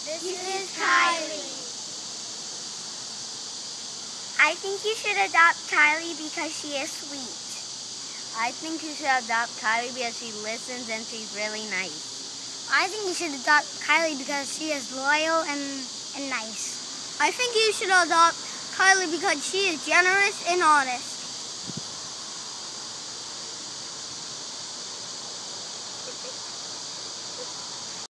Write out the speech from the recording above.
This is Kylie. I think you should adopt Kylie because she is sweet. I think you should adopt Kylie because she listens and she's really nice. I think you should adopt Kylie because she is loyal and, and nice. I think you should adopt Kylie because she is generous and honest.